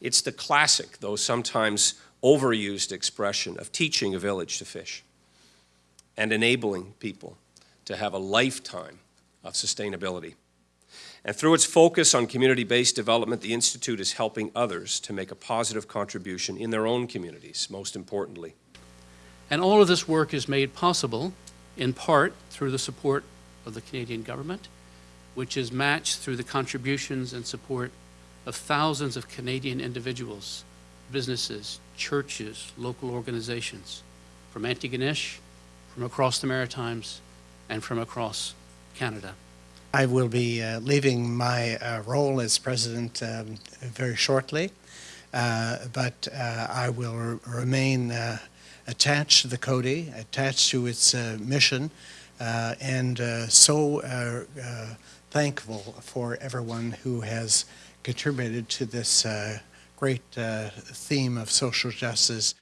It's the classic, though sometimes overused expression of teaching a village to fish and enabling people to have a lifetime of sustainability. And through its focus on community-based development, the Institute is helping others to make a positive contribution in their own communities, most importantly. And all of this work is made possible, in part, through the support of the Canadian government, which is matched through the contributions and support of thousands of Canadian individuals, businesses, churches, local organizations, from Antigonish, from across the Maritimes, and from across Canada. I will be uh, leaving my uh, role as president um, very shortly, uh, but uh, I will re- remain uh, attached to the Coady, attached to its uh, mission, and so thankful for everyone who has contributed to this uh, great uh, theme of social justice.